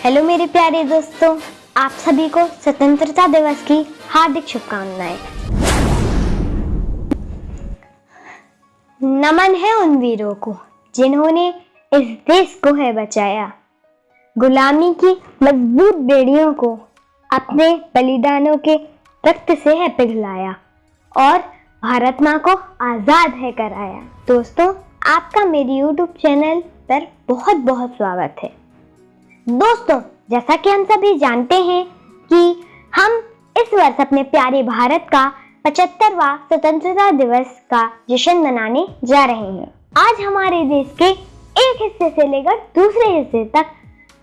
Hello मेरे प्यारे दोस्तों। आप सभी को स्वतंत्रता दिवस की हार्दिक शुभकामनाएँ। नमन है उन वीरों को, जिन्होंने इस देश को है बचाया। गुलामी की मज़बूत बेड़ियों को अपने बलिदानों के रक्त से है पिघलाया और भारत माँ को आज़ाद है कराया। दोस्तों, आपका मेरे YouTube चैनल पर बहुत बहुत स्वागत है। दोस्तों, जैसा कि हम सभी जानते हैं कि हम इस वर्ष अपने प्यारे भारत का पचहत्तरवा स्वतंत्रता दिवस का जश्न मनाने जा रहे हैं। आज हमारे देश के एक हिस्से से लेकर दूसरे हिस्से तक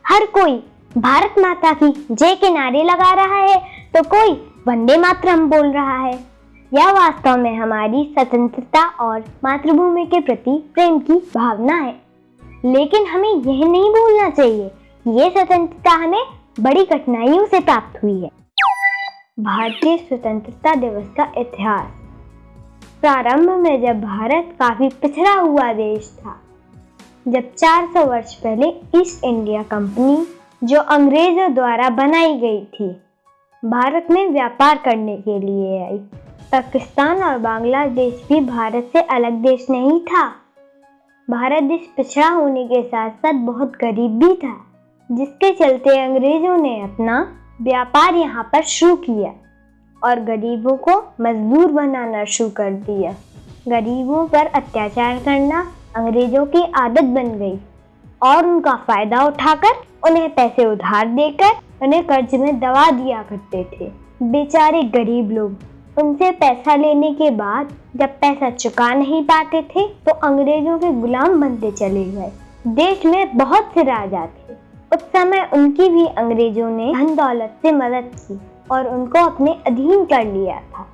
हर कोई भारत माता की जय के नारे लगा रहा है तो कोई वंदे मातरम बोल रहा है। यह वास्तव में हमारी स्वतंत्रता और मातृभूमि के प्रति प्रेम की भावना है। लेकिन हमें यह नहीं भूलना चाहिए ये स्वतंत्रता हमें बड़ी कठिनाइयों से प्राप्त हुई है। भारतीय स्वतंत्रता दिवस का इतिहास। प्रारंभ में जब भारत काफ़ी पिछड़ा हुआ देश था, जब 400 वर्ष पहले ईस्ट इंडिया कंपनी जो अंग्रेज़ों द्वारा बनाई गई थी, भारत में व्यापार करने के लिए आई। पाकिस्तान और बांग्लादेश भी भारत से अलग देश नहीं था। भारत देश पिछड़ा होने के साथ साथ बहुत गरीब भी था। जिसके चलते अंग्रेज़ों ने अपना व्यापार यहाँ पर शुरू किया और गरीबों को मजदूर बनाना शुरू कर दिया। गरीबों पर अत्याचार करना अंग्रेज़ों की आदत बन गई और उनका फ़ायदा उठाकर उन्हें पैसे उधार देकर उन्हें कर्ज में दबा दिया करते थे। बेचारे गरीब लोग, उनसे पैसा लेने के बाद जब पैसा चुका नहीं पाते थे तो अंग्रेज़ों के गुलाम बनते चले गए। देश में बहुत से राजा थे। उस समय उनकी भी अंग्रेज़ों ने धन दौलत से मदद की और उनको अपने अधीन कर लिया था।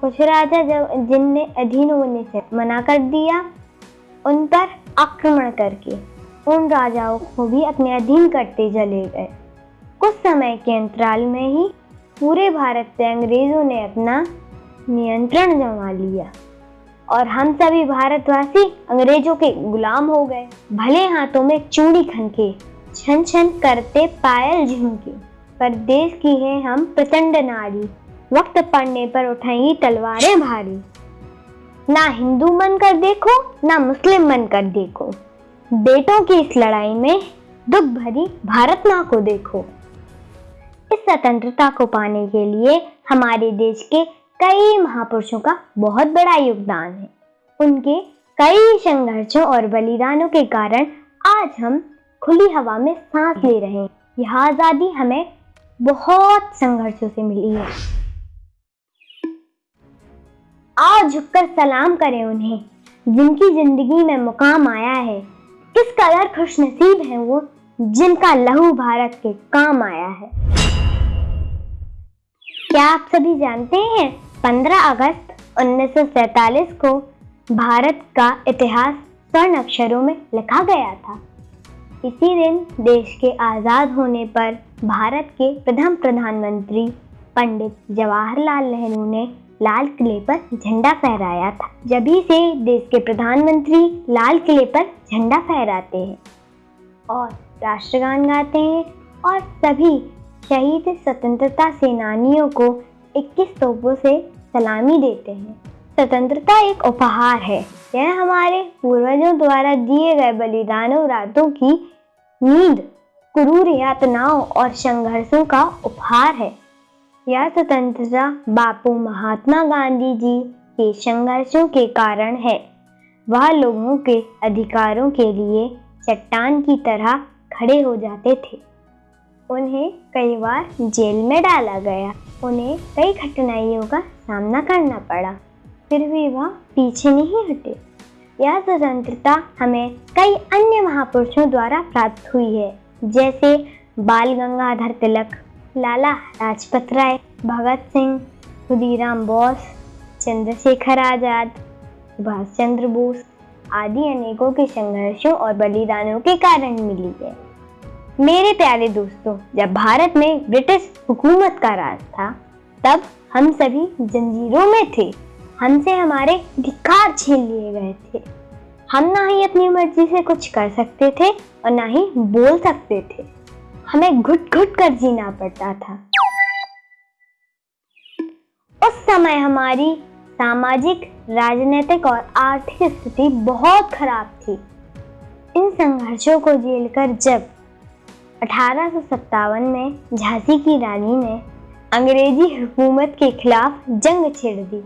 कुछ राजा जब जिनने अधीन होने से मना कर दिया, उन पर आक्रमण करके उन राजाओं को भी अपने अधीन करते चले गए। कुछ समय के अंतराल में ही पूरे भारत पे अंग्रेज़ों ने अपना नियंत्रण जमा लिया और हम सभी भारतवासी अंग्रेज़ों के गुलाम हो गए। भले हाथों में चूड़ी खनके छन छन करते पायल झुमके। पर देश की है हम प्रचंड नारी। वक्त पड़ने पर उठाएँगी तलवारें भारी। ना हिंदू मन कर देखो, ना मुस्लिम मन कर देखो। बेटों की इस लड़ाई में दुख भरी भारत माँ को देखो। इस स्वतंत्रता को पाने के लिए हमारे देश के कई महापुरुषों का बहुत बड़ा योगदान है। उनके कई संघर्षों और बलिदानों के कारण आज हम खुली हवा में सांस ले रहे हैं। यह आज़ादी हमें बहुत संघर्षों से मिली है। आओ झुककर सलाम करें उन्हें, जिनकी ज़िंदगी में मुकाम आया है। किस कदर खुश नसीब है वो, जिनका लहू भारत के काम आया है। क्या आप सभी जानते हैं 15 अगस्त 1947 को भारत का इतिहास स्वर्ण अक्षरों में लिखा गया था? इसी दिन देश के आज़ाद होने पर भारत के प्रथम प्रधानमंत्री पंडित जवाहरलाल नेहरू ने लाल किले पर झंडा फहराया था। जभी से देश के प्रधानमंत्री लाल किले पर झंडा फहराते हैं और राष्ट्रगान गाते हैं और सभी शहीद स्वतंत्रता सेनानियों को 21 तोपों से सलामी देते हैं। स्वतंत्रता एक उपहार है। यह हमारे पूर्वजों द्वारा दिए गए बलिदानों, रातों की नींद, क्रूर यातनाओं और संघर्षों का उपहार है। यह स्वतंत्रता बापू महात्मा गांधी जी के संघर्षों के कारण है। वह लोगों के अधिकारों के लिए चट्टान की तरह खड़े हो जाते थे। उन्हें कई बार जेल में डाला गया। उन्हें कई कठिनाइयों का सामना करना पड़ा। फिर भी वह पीछे नहीं हटे। यह स्वतंत्रता हमें कई अन्य महापुरुषों द्वारा प्राप्त हुई है, जैसे बाल गंगाधर तिलक, लाला लाजपत राय, भगत सिंह, खुदीराम बोस, चंद्रशेखर आज़ाद सुभाष चंद्र बोस आदि अनेकों के संघर्षों और बलिदानों के कारण मिली है। मेरे प्यारे दोस्तों, जब भारत में ब्रिटिश हुकूमत का राज था, तब हम सभी जंजीरों में थे। हमसे हमारे धिकार छीन लिए गए थे। हम ना ही अपनी मर्ज़ी से कुछ कर सकते थे और ना ही बोल सकते थे। हमें घुट घुट कर जीना पड़ता था। उस समय हमारी सामाजिक, राजनीतिक और आर्थिक स्थिति बहुत खराब थी। इन संघर्षों को झेलकर जब अठारह सौ सत्तावन में झांसी की रानी ने अंग्रेज़ी हुकूमत के खिलाफ जंग छेड़ दी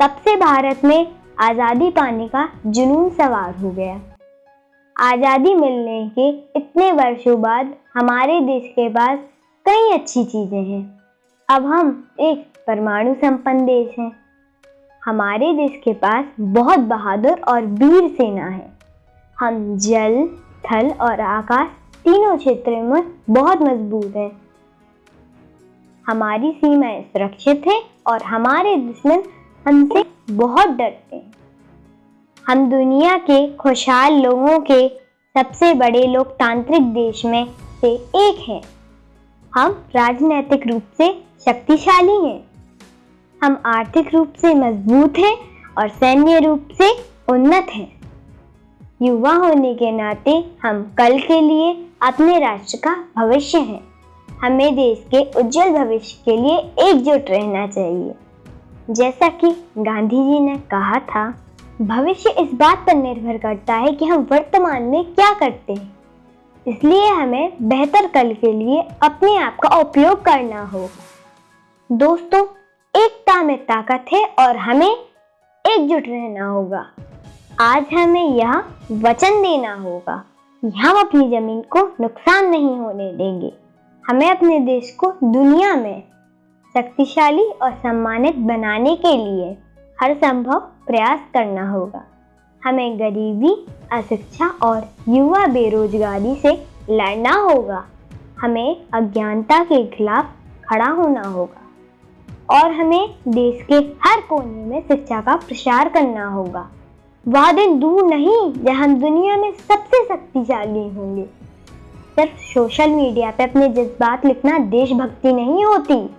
तब से भारत में आज़ादी पाने का जुनून सवार हो गया। आज़ादी मिलने के इतने वर्षों बाद हमारे देश के पास कई अच्छी चीज़ें हैं। अब हम एक परमाणु संपन्न देश हैं। हमारे देश के पास बहुत बहादुर और वीर सेना है। हम जल, थल और आकाश तीनों क्षेत्रों में बहुत मज़बूत हैं। हमारी सीमाएँ सुरक्षित हैं और हमारे दुश्मन हमसे बहुत डरते हैं। हम दुनिया के खुशहाल लोगों के सबसे बड़े लोकतांत्रिक देश में से एक हैं। हम राजनैतिक रूप से शक्तिशाली हैं। हम आर्थिक रूप से मज़बूत हैं और सैन्य रूप से उन्नत हैं। युवा होने के नाते हम कल के लिए अपने राष्ट्र का भविष्य हैं। हमें देश के उज्जवल भविष्य के लिए एकजुट रहना चाहिए। जैसा कि गांधी जी ने कहा था, भविष्य इस बात पर निर्भर करता है कि हम वर्तमान में क्या करते हैं। इसलिए हमें बेहतर कल के लिए अपने आप का उपयोग करना होगा। दोस्तों, एकता में ताकत है और हमें एकजुट रहना होगा। आज हमें यह वचन देना होगा कि हम अपनी ज़मीन को नुकसान नहीं होने देंगे। हमें अपने देश को दुनिया में शक्तिशाली और सम्मानित बनाने के लिए हर संभव प्रयास करना होगा। हमें गरीबी, अशिक्षा और युवा बेरोजगारी से लड़ना होगा। हमें अज्ञानता के खिलाफ खड़ा होना होगा। और हमें देश के हर कोने में शिक्षा का प्रसार करना होगा। वह दिन दूर नहीं जब हम दुनिया में सबसे शक्तिशाली होंगे। सिर्फ़ सोशल मीडिया पे अपने जज्बात लिखना देशभक्ति नहीं होती।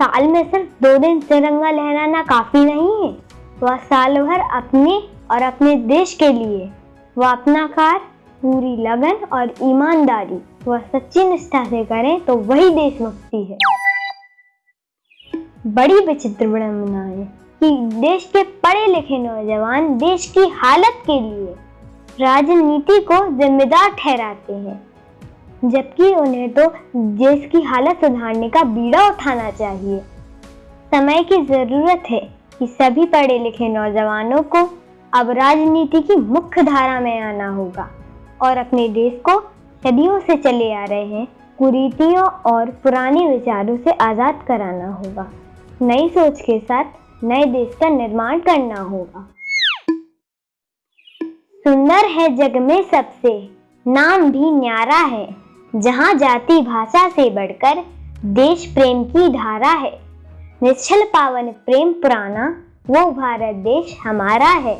साल में सिर्फ़ दो दिन तिरंगा लहराना काफ़ी नहीं है। वह साल भर अपने और अपने देश के लिए, वह अपना कार्य पूरी लगन और ईमानदारी, वह सच्ची निष्ठा से करें तो वही देशभक्ति है। बड़ी विचित्र विडम्बना है कि देश के पढ़े लिखे नौजवान देश की हालत के लिए राजनीति को जिम्मेदार ठहराते हैं। जबकि उन्हें तो देश की हालत सुधारने का बीड़ा उठाना चाहिए। समय की ज़रूरत है कि सभी पढ़े लिखे नौजवानों को अब राजनीति की मुख्य धारा में आना होगा और अपने देश को सदियों से चले आ रहे हैं कुरीतियों और पुराने विचारों से आज़ाद कराना होगा। नई सोच के साथ नए देश का निर्माण करना होगा। सुंदर है जग में सबसे, नाम भी न्यारा है। जहाँ जाति भाषा से बढ़कर देश प्रेम की धारा है। निश्चल पावन प्रेम पुराना, वो भारत देश हमारा है।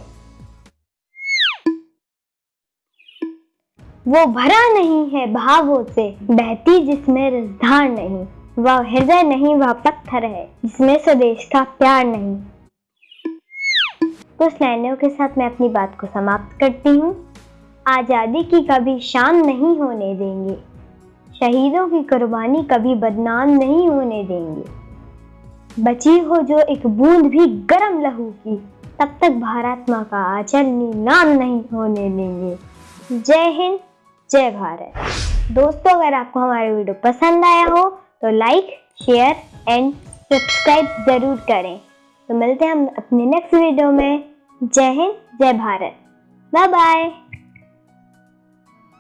वो भरा नहीं है भावों से, बहती जिसमें रसधार नहीं। वह हृदय नहीं, वह पत्थर है, जिसमें स्वदेश का प्यार नहीं। कुछ लाइनों के साथ मैं अपनी बात को समाप्त करती हूँ। आज़ादी की कभी शाम नहीं होने देंगे। शहीदों की कुर्बानी कभी बदनाम नहीं होने देंगे। बची हो जो एक बूंद भी गर्म लहू की, तब तक भारत माँ का आचल नीलाम नहीं होने देंगे। जय हिंद, जय भारत। दोस्तों, अगर आपको हमारा वीडियो पसंद आया हो तो लाइक शेयर एंड सब्सक्राइब ज़रूर करें। तो मिलते हैं हम अपने नेक्स्ट वीडियो में। जय हिंद, जय भारत। Bye bye